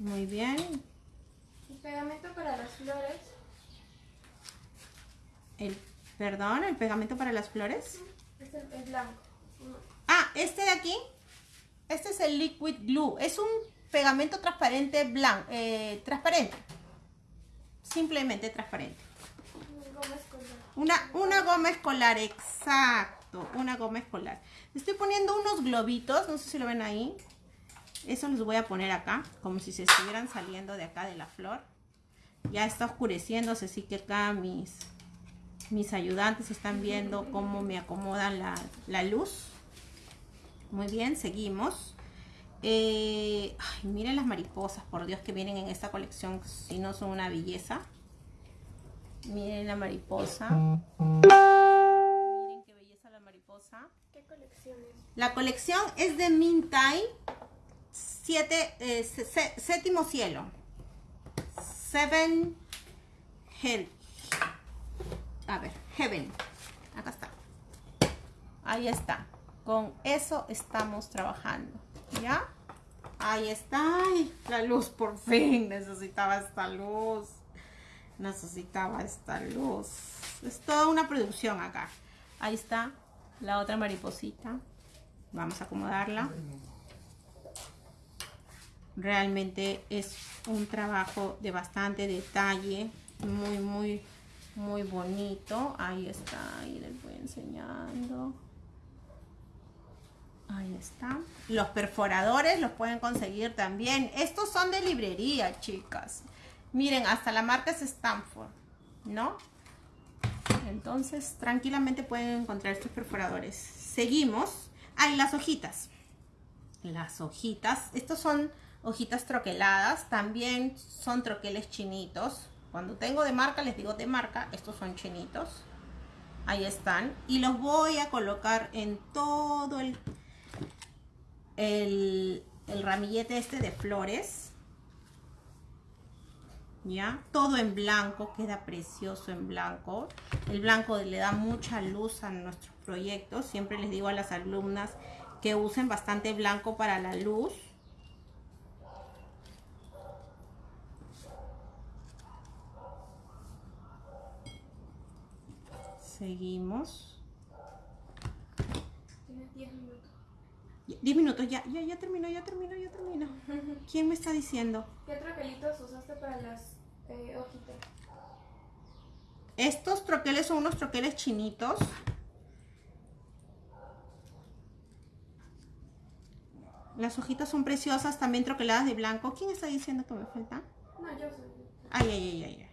Muy bien. El pegamento para las flores El, perdón, el pegamento para las flores. es el es blanco. Ah, este de aquí. Este es el liquid glue. Es un pegamento transparente blanco, eh, transparente. Simplemente transparente. Una, una goma escolar, exacto. Una goma escolar. Estoy poniendo unos globitos, no sé si lo ven ahí. Eso los voy a poner acá, como si se estuvieran saliendo de acá de la flor. Ya está oscureciéndose, así que acá mis, mis ayudantes están viendo cómo me acomodan la, la luz. Muy bien, seguimos. Eh, ay, miren las mariposas, por Dios, que vienen en esta colección, si no son una belleza. Miren la mariposa. Miren qué belleza la mariposa. ¿Qué colecciones? La colección es de Mintai, siete, eh, se- se- séptimo cielo. Seven Hell. A ver, Heaven. Acá está. Ahí está. Con eso estamos trabajando. ¿Ya? Ahí está. Ay, la luz, por fin. Necesitaba esta luz. Necesitaba esta luz. Es toda una producción acá. Ahí está la otra mariposita. Vamos a acomodarla. Realmente es un trabajo de bastante detalle. Muy, muy, muy bonito. Ahí está. Ahí les voy enseñando. Ahí está. Los perforadores los pueden conseguir también. Estos son de librería, chicas. Miren, hasta la marca es Stanford, ¿no? Entonces, tranquilamente pueden encontrar estos perforadores. Seguimos. Hay las hojitas. Las hojitas. Estos son hojitas troqueladas. También son troqueles chinitos. Cuando tengo de marca, les digo de marca. Estos son chinitos. Ahí están. Y los voy a colocar en todo el, el, ramillete este de flores. ¿ya? Todo en blanco, queda precioso en blanco. El blanco le da mucha luz a nuestros proyectos. Siempre les digo a las alumnas que usen bastante blanco para la luz. Seguimos. Tienes 10 minutos. 10 minutos, ya, ya, ya terminó, ya terminó, ya terminó. (laughs) ¿Quién me está diciendo? ¿Qué troquelitos usaste para las eh, hojitas? Estos troqueles son unos troqueles chinitos. Las hojitas son preciosas, también troqueladas de blanco. ¿Quién está diciendo que me falta? No, yo soy. Ay, ay, ay, ay. ay.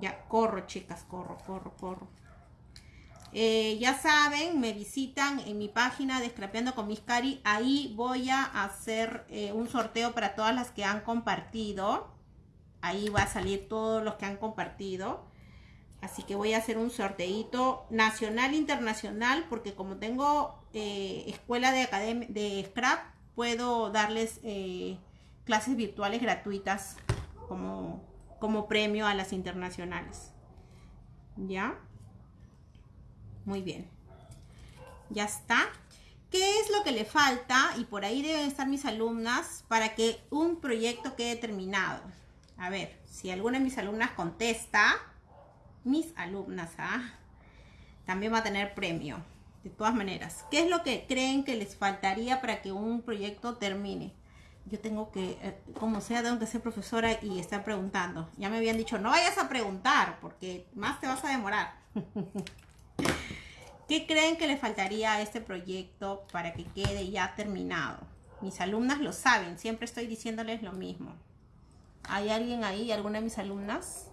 Ya, corro, chicas, corro, corro, corro. Eh, ya saben, me visitan en mi página de Scrapeando con Miss Cari. Ahí voy a hacer eh, un sorteo para todas las que han compartido. Ahí va a salir todos los que han compartido. Así que voy a hacer un sorteito nacional internacional porque como tengo eh, escuela de, de scrap, puedo darles clases virtuales gratuitas como, como premio a las internacionales. ¿Ya? Muy bien. Ya está. ¿Qué es lo que le falta? Y por ahí deben estar mis alumnas para que un proyecto quede terminado. A ver, si alguna de mis alumnas contesta, mis alumnas, ¿ah? También va a tener premio. De todas maneras, ¿qué es lo que creen que les faltaría para que un proyecto termine? Yo tengo que, eh, como sea, tengo que ser profesora y estar preguntando. Ya me habían dicho, no vayas a preguntar porque más te vas a demorar. (laughs) ¿Qué creen que le faltaría a este proyecto para que quede ya terminado? Mis alumnas lo saben, siempre estoy diciéndoles lo mismo. ¿Hay alguien ahí, alguna de mis alumnas?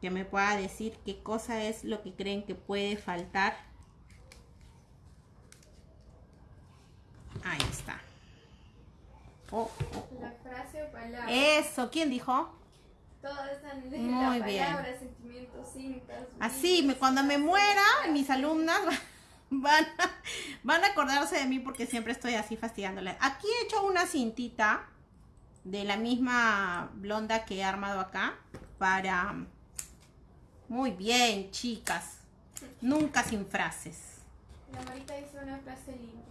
Que me pueda decir qué cosa es lo que creen que puede faltar. Ahí está. Oh, oh, oh. La frase o palabra. Eso, ¿quién dijo? Muy bien. sentimientos, Así, cuando me muera, mis alumnas (laughs) van a, van a acordarse de mí porque siempre estoy así fastidiándoles. Aquí he hecho una cintita de la misma blonda que he armado acá para... Muy bien, chicas. Nunca sin frases. La Marita dice una frase linda.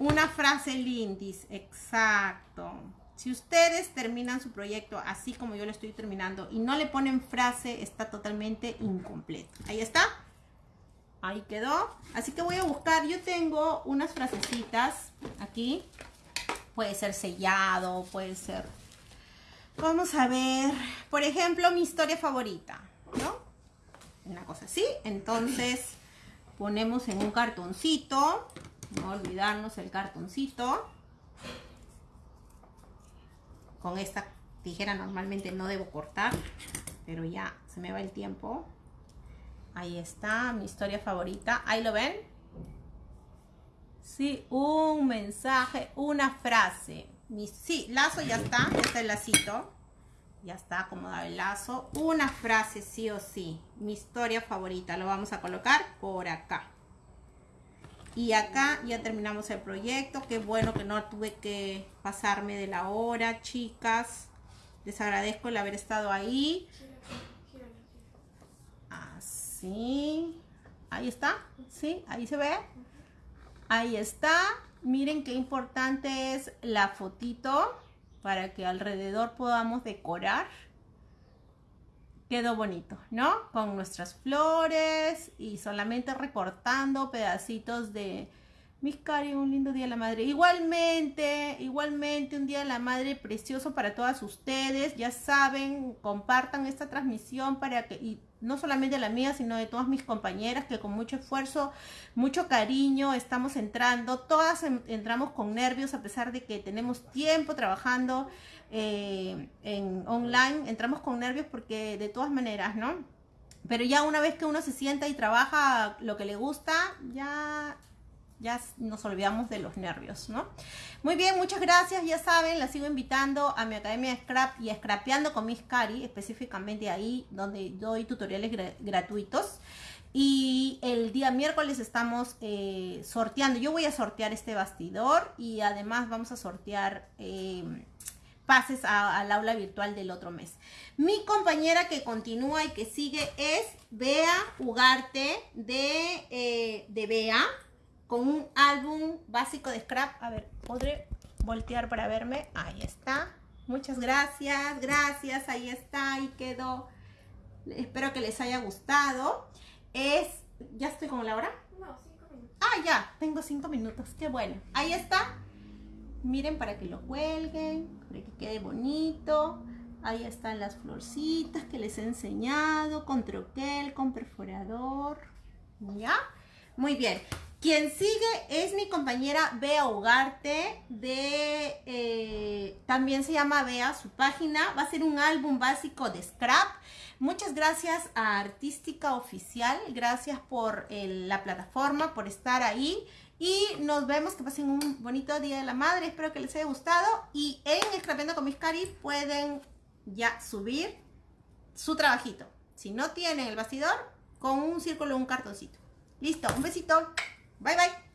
Una frase lindis, exacto. Si ustedes terminan su proyecto así como yo lo estoy terminando y no le ponen frase, está totalmente incompleto. Ahí está. Ahí quedó. Así que voy a buscar. Yo tengo unas frasecitas aquí. Puede ser sellado, puede ser... Vamos a ver. Por ejemplo, mi historia favorita. ¿No? Una cosa así. Entonces, ponemos en un cartoncito. No olvidarnos el cartoncito con esta tijera normalmente no debo cortar, pero ya se me va el tiempo. Ahí está, mi historia favorita. ¿Ahí lo ven? Sí, un mensaje, una frase. Mi, sí, lazo ya está, ya está el lacito. Ya está acomodado el lazo. Una frase sí o sí. Mi historia favorita. Lo vamos a colocar por acá. Y acá ya terminamos el proyecto. Qué bueno que no tuve que pasarme de la hora, chicas. Les agradezco el haber estado ahí. Así. Ahí está. ¿Sí? Ahí se ve. Ahí está. Miren qué importante es la fotito para que alrededor podamos decorar quedó bonito, ¿no? Con nuestras flores y solamente recortando pedacitos de mis cari, un lindo día de la madre. Igualmente, igualmente un día de la madre precioso para todas ustedes. Ya saben, compartan esta transmisión para que, y no solamente la mía, sino de todas mis compañeras que con mucho esfuerzo, mucho cariño estamos entrando. Todas entramos con nervios a pesar de que tenemos tiempo trabajando eh, en online, entramos con nervios porque de todas maneras, ¿no? Pero ya una vez que uno se sienta y trabaja lo que le gusta, ya, ya nos olvidamos de los nervios, ¿no? Muy bien, muchas gracias. Ya saben, la sigo invitando a mi academia de Scrap y Scrapeando con Miss Cari, específicamente ahí donde doy tutoriales gratuitos. Y el día miércoles estamos eh, sorteando. Yo voy a sortear este bastidor y además vamos a sortear... Eh, pases al aula virtual del otro mes. Mi compañera que continúa y que sigue es Bea Ugarte de, eh, de Bea con un álbum básico de scrap. A ver, ¿podré voltear para verme? Ahí está. Muchas gracias, gracias. Ahí está, ahí quedó. Espero que les haya gustado. Es, ¿ya estoy con la hora? No, cinco minutos. Ah, ya, tengo cinco minutos. Qué bueno. Ahí está. Miren para que lo cuelguen, para que quede bonito. Ahí están las florcitas que les he enseñado, con troquel, con perforador. ¿Ya? Muy bien. Quien sigue es mi compañera Bea Ugarte de eh, también se llama Bea su página. Va a ser un álbum básico de scrap. Muchas gracias a Artística Oficial. Gracias por la plataforma por estar ahí. Y nos vemos que pasen un bonito día de la madre. Espero que les haya gustado. Y en Scrapeando con mis caris pueden ya subir su trabajito. Si no tienen el bastidor con un círculo o un cartoncito. Listo un besito バイバイ。